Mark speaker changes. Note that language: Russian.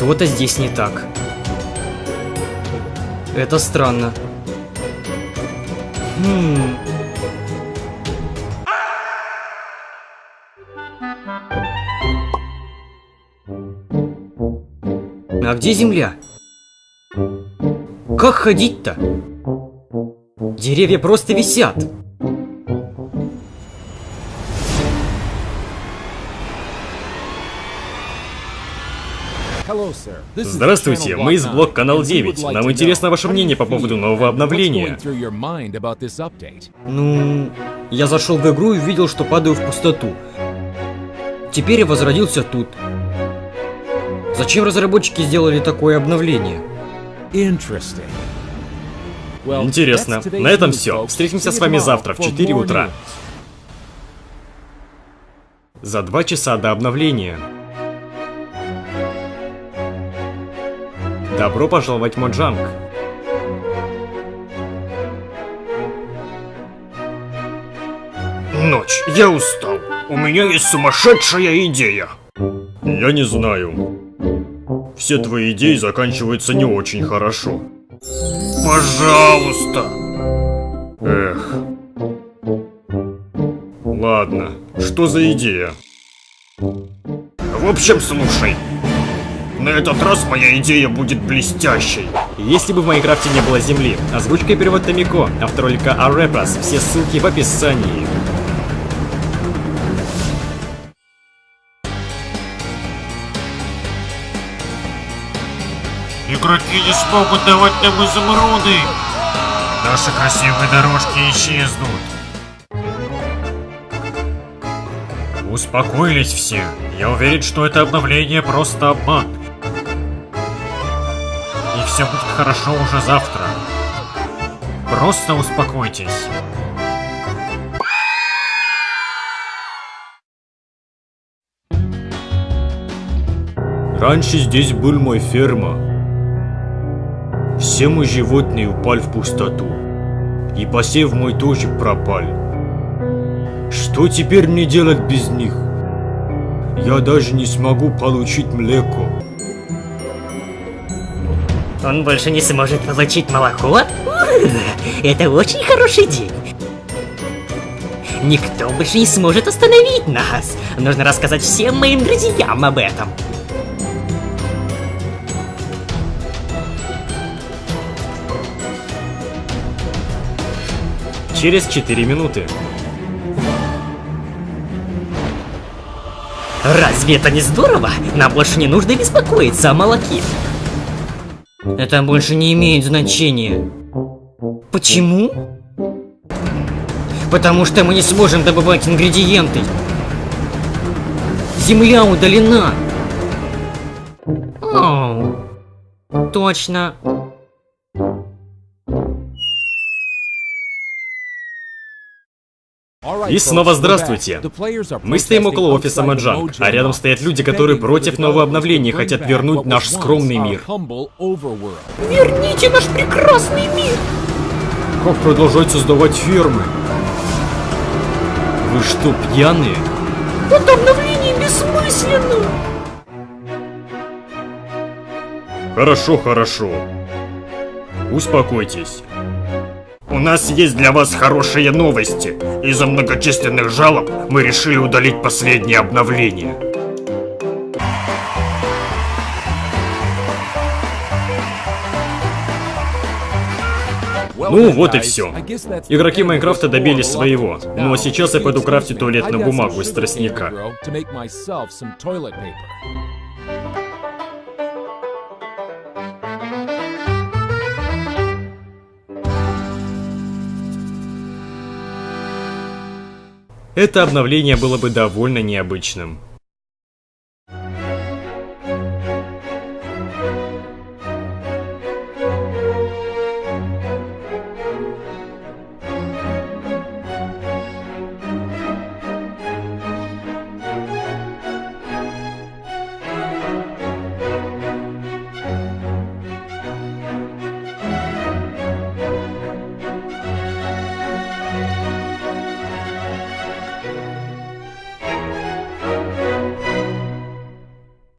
Speaker 1: Что-то здесь не так. Это странно. Хм... А где земля? Как ходить-то? Деревья просто висят.
Speaker 2: Здравствуйте, мы из блок Канал 9. Нам интересно ваше мнение по поводу нового обновления.
Speaker 1: Ну, я зашел в игру и увидел, что падаю в пустоту. Теперь я возродился тут. Зачем разработчики сделали такое обновление?
Speaker 2: Интересно. На этом все. Встретимся с вами завтра в 4 утра. За два часа до обновления. Добро пожаловать в Моджанг.
Speaker 3: Ночь, я устал. У меня есть сумасшедшая идея.
Speaker 2: Я не знаю. Все твои идеи заканчиваются не очень хорошо.
Speaker 3: Пожалуйста.
Speaker 2: Эх. Ладно, что за идея?
Speaker 3: В общем, слушай. На этот раз моя идея будет блестящей.
Speaker 2: Если бы в Майнкрафте не было земли, озвучка и перевод Томико, автор ролика Арепас, все ссылки в описании.
Speaker 3: Игроки не смогут давать нам изумруды. Наши красивые дорожки исчезнут.
Speaker 2: Успокоились все. Я уверен, что это обновление просто обман. Все будет хорошо уже завтра. Просто успокойтесь. Раньше здесь был мой ферма. Все мои животные упали в пустоту. И посев мой тоже пропал. Что теперь мне делать без них? Я даже не смогу получить млеко.
Speaker 4: Он больше не сможет получить молоко? Это очень хороший день. Никто больше не сможет остановить нас. Нужно рассказать всем моим друзьям об этом.
Speaker 2: Через 4 минуты.
Speaker 4: Разве это не здорово? Нам больше не нужно беспокоиться о молоке.
Speaker 1: Это больше не имеет значения. Почему? Потому что мы не сможем добывать ингредиенты. Земля удалена. Оу. Точно.
Speaker 2: И снова здравствуйте. Мы стоим около офиса Маджанг, а рядом стоят люди, которые против нового обновления хотят вернуть наш скромный мир.
Speaker 4: Верните наш прекрасный мир!
Speaker 2: Как продолжать создавать фермы? Вы что, пьяные?
Speaker 4: Это обновление бессмысленно!
Speaker 2: Хорошо, хорошо. Успокойтесь.
Speaker 3: Нас есть для вас хорошие новости. Из-за многочисленных жалоб мы решили удалить последнее обновление.
Speaker 2: Ну, вот и все. Игроки Майнкрафта добились своего. Ну а сейчас я пойду крафтить туалетную бумагу из тростника. это обновление было бы довольно необычным.